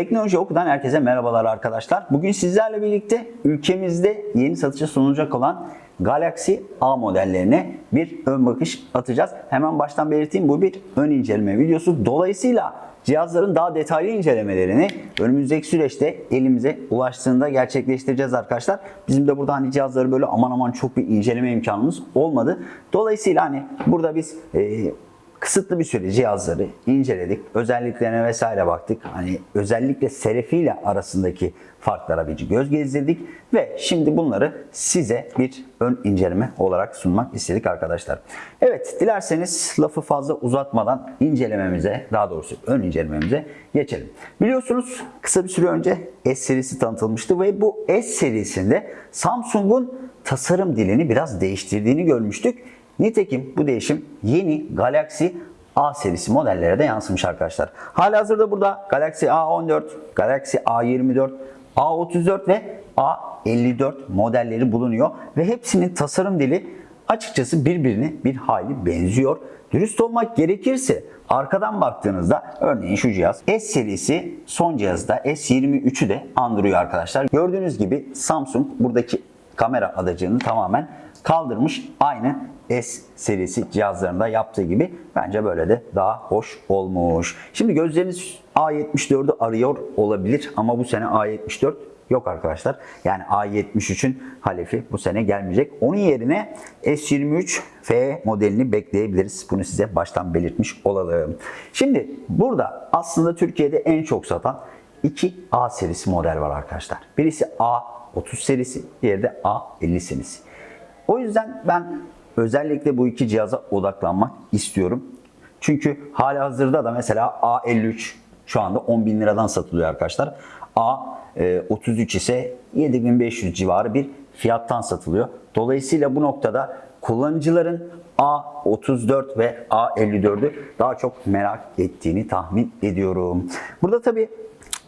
Teknoloji Oku'dan herkese merhabalar arkadaşlar. Bugün sizlerle birlikte ülkemizde yeni satışa sunulacak olan Galaxy A modellerine bir ön bakış atacağız. Hemen baştan belirteyim bu bir ön inceleme videosu. Dolayısıyla cihazların daha detaylı incelemelerini önümüzdeki süreçte elimize ulaştığında gerçekleştireceğiz arkadaşlar. Bizim de burada hani cihazları böyle aman aman çok bir inceleme imkanımız olmadı. Dolayısıyla hani burada biz e, kısıtlı bir süre cihazları inceledik. Özelliklerine vesaire baktık. Hani özellikle selefiyle arasındaki farklara bir göz gezdirdik ve şimdi bunları size bir ön inceleme olarak sunmak istedik arkadaşlar. Evet, dilerseniz lafı fazla uzatmadan incelememize, daha doğrusu ön incelememize geçelim. Biliyorsunuz kısa bir süre önce S serisi tanıtılmıştı ve bu S serisinde Samsung'un tasarım dilini biraz değiştirdiğini görmüştük. Nitekim bu değişim yeni Galaxy A serisi modellere de yansımış arkadaşlar. Halihazırda burada Galaxy A14, Galaxy A24, A34 ve A54 modelleri bulunuyor ve hepsinin tasarım dili açıkçası birbirine bir hayli benziyor. Dürüst olmak gerekirse arkadan baktığınızda örneğin şu cihaz S serisi son cihazda S23'ü de andırıyor arkadaşlar. Gördüğünüz gibi Samsung buradaki kamera adacığını tamamen kaldırmış. Aynı S serisi cihazlarında yaptığı gibi bence böyle de daha hoş olmuş. Şimdi gözleriniz A74'ü arıyor olabilir ama bu sene A74 yok arkadaşlar. Yani A73'ün halefi bu sene gelmeyecek. Onun yerine S23 F modelini bekleyebiliriz. Bunu size baştan belirtmiş olalım. Şimdi burada aslında Türkiye'de en çok satan iki A serisi model var arkadaşlar. Birisi A30 serisi, diğeri de A50 serisi. O yüzden ben özellikle bu iki cihaza odaklanmak istiyorum. Çünkü hali hazırda da mesela A53 şu anda 10 bin liradan satılıyor arkadaşlar. A33 ise 7500 civarı bir fiyattan satılıyor. Dolayısıyla bu noktada kullanıcıların A34 ve A54'ü daha çok merak ettiğini tahmin ediyorum. Burada tabii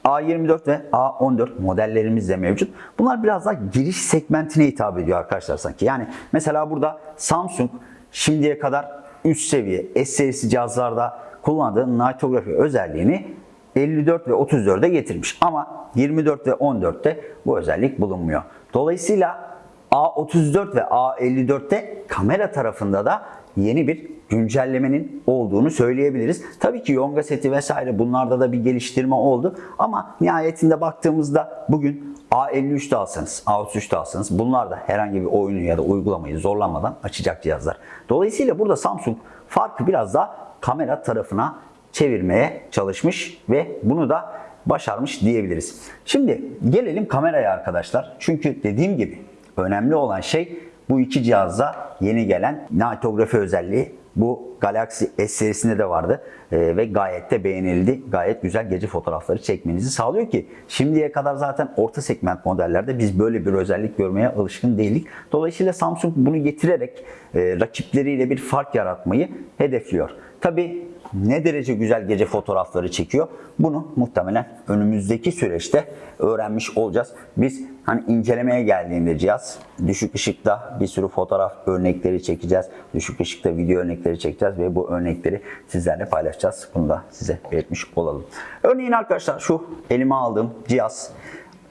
A24 ve A14 modellerimiz de mevcut. Bunlar biraz daha giriş segmentine hitap ediyor arkadaşlar sanki. Yani mesela burada Samsung şimdiye kadar üst seviye S serisi cihazlarda kullandığı nitografi özelliğini 54 ve 34'e getirmiş. Ama 24 ve 14'te bu özellik bulunmuyor. Dolayısıyla A34 ve A54'te kamera tarafında da yeni bir güncellemenin olduğunu söyleyebiliriz. Tabii ki Yonga seti vesaire bunlarda da bir geliştirme oldu ama nihayetinde baktığımızda bugün A53'te alsanız, A33'te alsanız bunlar da herhangi bir oyunu ya da uygulamayı zorlanmadan açacak cihazlar. Dolayısıyla burada Samsung farkı biraz daha kamera tarafına çevirmeye çalışmış ve bunu da başarmış diyebiliriz. Şimdi gelelim kameraya arkadaşlar. Çünkü dediğim gibi önemli olan şey bu iki cihazda yeni gelen nitografi özelliği bu Galaxy S serisinde de vardı ee, ve gayet de beğenildi. Gayet güzel gece fotoğrafları çekmenizi sağlıyor ki şimdiye kadar zaten orta segment modellerde biz böyle bir özellik görmeye alışkın değildik. Dolayısıyla Samsung bunu getirerek e, rakipleriyle bir fark yaratmayı hedefliyor. Tabi ne derece güzel gece fotoğrafları çekiyor bunu muhtemelen önümüzdeki süreçte öğrenmiş olacağız. Biz hani incelemeye geldiğinde cihaz düşük ışıkta bir sürü fotoğraf örnekleri çekeceğiz. Düşük ışıkta video örnekleri çekeceğiz ve bu örnekleri sizlerle paylaşacağız. Bunu da size belirtmiş olalım. Örneğin arkadaşlar şu elime aldığım cihaz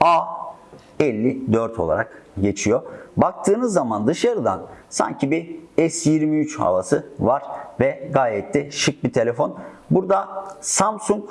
A54 olarak geçiyor. Baktığınız zaman dışarıdan sanki bir S23 havası var ve gayet de şık bir telefon. Burada Samsung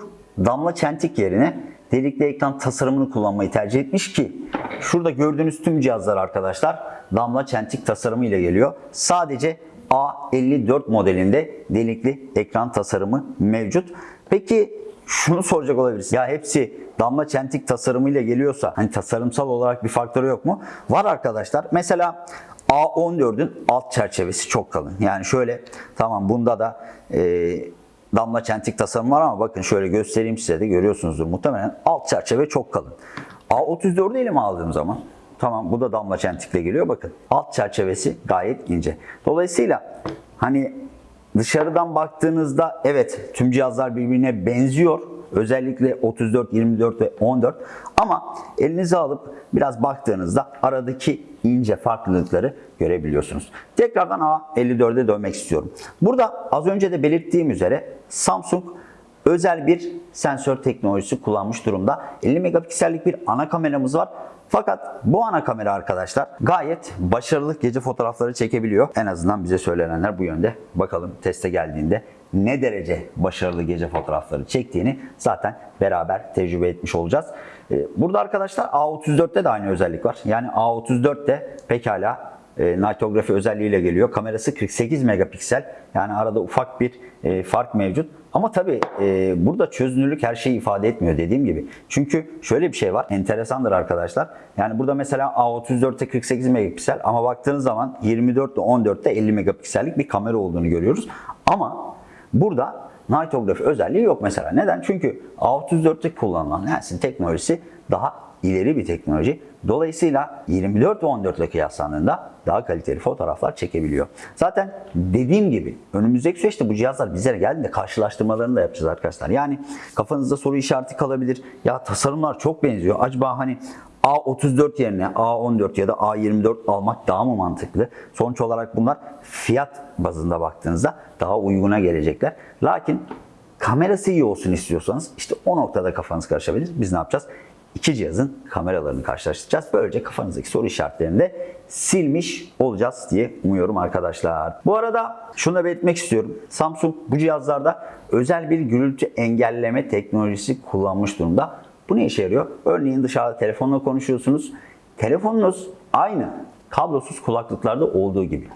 damla çentik yerine delikli ekran tasarımını kullanmayı tercih etmiş ki şurada gördüğünüz tüm cihazlar arkadaşlar damla çentik tasarımı ile geliyor. Sadece A54 modelinde delikli ekran tasarımı mevcut. Peki şunu soracak olabiliriz. Ya hepsi damla çentik tasarımıyla geliyorsa hani tasarımsal olarak bir faktörü yok mu? Var arkadaşlar. Mesela A14'ün alt çerçevesi çok kalın. Yani şöyle tamam bunda da e, damla çentik tasarım var ama bakın şöyle göstereyim size de görüyorsunuzdur muhtemelen alt çerçeve çok kalın. A34'ü elime aldığım zaman tamam bu da damla çentikle geliyor bakın alt çerçevesi gayet ince. Dolayısıyla hani dışarıdan baktığınızda evet tüm cihazlar birbirine benziyor. Özellikle 34, 24 ve 14 ama elinize alıp biraz baktığınızda aradaki ince farklılıkları görebiliyorsunuz. Tekrardan A54'e dönmek istiyorum. Burada az önce de belirttiğim üzere Samsung özel bir sensör teknolojisi kullanmış durumda. 50 megapiksellik bir ana kameramız var. Fakat bu ana kamera arkadaşlar gayet başarılı gece fotoğrafları çekebiliyor. En azından bize söylenenler bu yönde. Bakalım teste geldiğinde ne derece başarılı gece fotoğrafları çektiğini zaten beraber tecrübe etmiş olacağız. Ee, Burada arkadaşlar A34'te de aynı özellik var. Yani A34 de pekala e, nightography özelliğiyle geliyor. Kamerası 48 megapiksel. Yani arada ufak bir e, fark mevcut. Ama tabii e, burada çözünürlük her şeyi ifade etmiyor dediğim gibi. Çünkü şöyle bir şey var. Enteresandır arkadaşlar. Yani burada mesela A34'te 48 megapiksel ama baktığınız zaman 24 ile 14'te 50 megapiksellik bir kamera olduğunu görüyoruz. Ama burada nightography özelliği yok mesela. Neden? Çünkü A34'te kullanılan lensin teknolojisi daha ileri bir teknoloji. Dolayısıyla 24 ve 14 ile kıyaslandığında daha kaliteli fotoğraflar çekebiliyor. Zaten dediğim gibi önümüzdeki süreçte bu cihazlar bizlere geldiğinde karşılaştırmalarını da yapacağız arkadaşlar. Yani kafanızda soru işareti kalabilir. Ya tasarımlar çok benziyor. Acaba hani A34 yerine A14 ya da A24 almak daha mı mantıklı? Sonuç olarak bunlar fiyat bazında baktığınızda daha uyguna gelecekler. Lakin kamerası iyi olsun istiyorsanız işte o noktada kafanız karışabilir. Biz ne yapacağız? İki cihazın kameralarını karşılaştıracağız. Böylece kafanızdaki soru işaretlerini de silmiş olacağız diye umuyorum arkadaşlar. Bu arada şunu da belirtmek istiyorum. Samsung bu cihazlarda özel bir gürültü engelleme teknolojisi kullanmış durumda. Bu ne işe yarıyor? Örneğin dışarıda telefonla konuşuyorsunuz. Telefonunuz aynı kablosuz kulaklıklarda olduğu gibi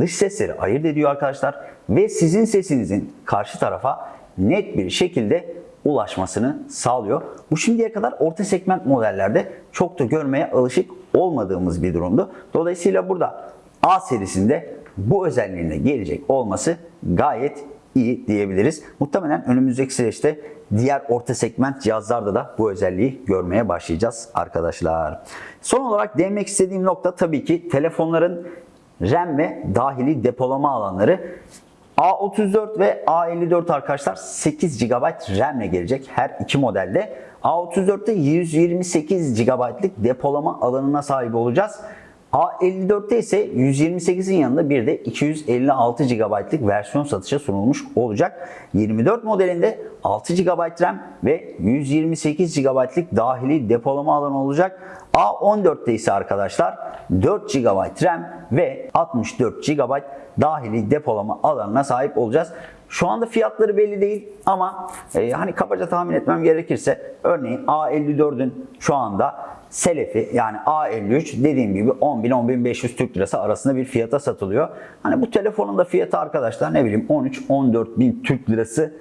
dış sesleri ayırt ediyor arkadaşlar ve sizin sesinizin karşı tarafa net bir şekilde ulaşmasını sağlıyor. Bu şimdiye kadar orta segment modellerde çok da görmeye alışık olmadığımız bir durumdu. Dolayısıyla burada A serisinde bu özelliğine gelecek olması gayet iyi diyebiliriz. Muhtemelen önümüzdeki süreçte diğer orta segment cihazlarda da bu özelliği görmeye başlayacağız arkadaşlar. Son olarak değinmek istediğim nokta tabii ki telefonların RAM ve dahili depolama alanları. A34 ve A54 arkadaşlar 8 GB RAM ile gelecek her iki modelde. A34'te 128 GB'lık depolama alanına sahip olacağız. A54'te ise 128'in yanında bir de 256 GB'lık versiyon satışa sunulmuş olacak. 24 modelinde 6 GB RAM ve 128 GB'lık dahili depolama alanı olacak. A14'te ise arkadaşlar 4 GB RAM ve 64 GB dahili depolama alanına sahip olacağız. Şu anda fiyatları belli değil ama e, hani kabaca tahmin etmem gerekirse örneğin A54'ün şu anda Selefi yani A53 dediğim gibi 10.000-10.500 Türk Lirası arasında bir fiyata satılıyor. Hani bu telefonun da fiyatı arkadaşlar ne bileyim 13-14 bin Türk Lirası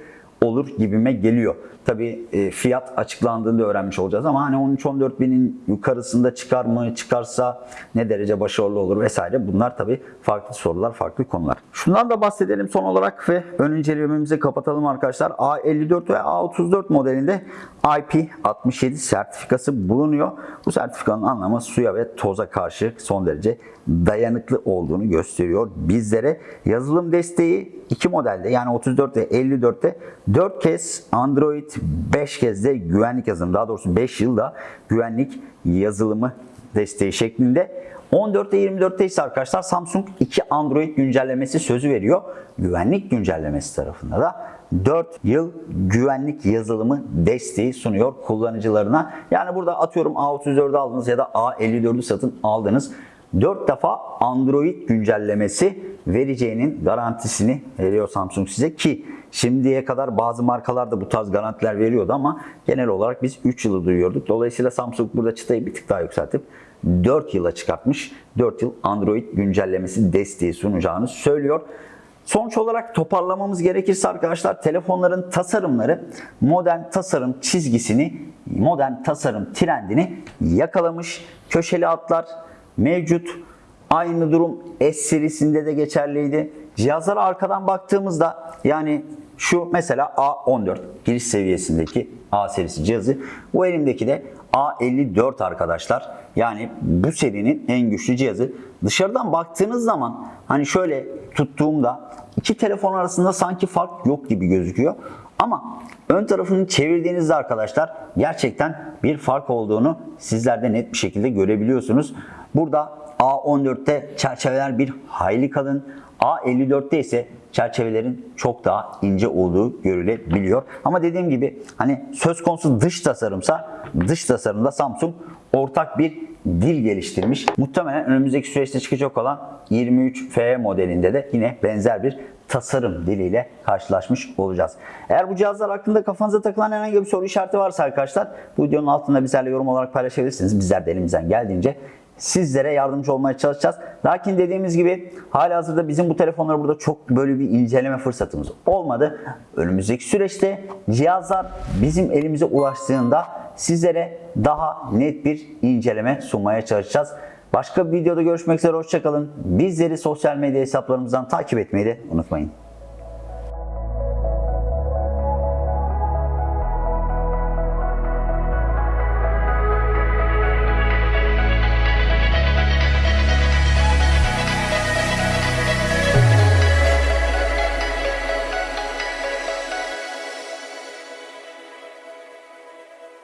olur gibime geliyor. Tabi e, fiyat açıklandığında öğrenmiş olacağız ama hani 13-14 binin yukarısında çıkar mı çıkarsa ne derece başarılı olur vesaire bunlar tabi farklı sorular farklı konular. Şundan da bahsedelim son olarak ve ön incelememizi kapatalım arkadaşlar. A54 ve A34 modelinde IP67 sertifikası bulunuyor. Bu sertifikanın anlamı suya ve toza karşı son derece dayanıklı olduğunu gösteriyor bizlere. Yazılım desteği iki modelde yani 34 ve 54'te 4 kez Android 5 kez de güvenlik yazılımı daha doğrusu 5 yılda güvenlik yazılımı desteği şeklinde 14'te 24'te ise arkadaşlar Samsung 2 Android güncellemesi sözü veriyor. Güvenlik güncellemesi tarafında da 4 yıl güvenlik yazılımı desteği sunuyor kullanıcılarına. Yani burada atıyorum A34'ü aldınız ya da A54'ü satın aldınız. 4 defa Android güncellemesi vereceğinin garantisini veriyor Samsung size ki şimdiye kadar bazı markalar da bu tarz garantiler veriyordu ama genel olarak biz 3 yılı duyuyorduk. Dolayısıyla Samsung burada çıtayı bir tık daha yükseltip 4 yıla çıkartmış. 4 yıl Android güncellemesi desteği sunacağını söylüyor. Sonuç olarak toparlamamız gerekirse arkadaşlar telefonların tasarımları modern tasarım çizgisini, modern tasarım trendini yakalamış. Köşeli hatlar mevcut. Aynı durum S serisinde de geçerliydi. Cihazlara arkadan baktığımızda yani şu mesela A14 giriş seviyesindeki A serisi cihazı. Bu elimdeki de A54 arkadaşlar. Yani bu serinin en güçlü cihazı. Dışarıdan baktığınız zaman hani şöyle tuttuğumda iki telefon arasında sanki fark yok gibi gözüküyor. Ama ön tarafını çevirdiğinizde arkadaşlar gerçekten bir fark olduğunu sizler de net bir şekilde görebiliyorsunuz. Burada A14'te çerçeveler bir hayli kalın. A54'te ise çerçevelerin çok daha ince olduğu görülebiliyor. Ama dediğim gibi hani söz konusu dış tasarımsa dış tasarımda Samsung ortak bir dil geliştirmiş. Muhtemelen önümüzdeki süreçte çıkacak olan 23FE modelinde de yine benzer bir tasarım diliyle karşılaşmış olacağız. Eğer bu cihazlar hakkında kafanıza takılan herhangi bir soru işareti varsa arkadaşlar bu videonun altında bizlerle yorum olarak paylaşabilirsiniz. Bizler de elimizden geldiğince sizlere yardımcı olmaya çalışacağız. Lakin dediğimiz gibi hali hazırda bizim bu telefonları burada çok böyle bir inceleme fırsatımız olmadı. Önümüzdeki süreçte cihazlar bizim elimize ulaştığında sizlere daha net bir inceleme sunmaya çalışacağız. Başka bir videoda görüşmek üzere hoşçakalın. Bizleri sosyal medya hesaplarımızdan takip etmeyi de unutmayın.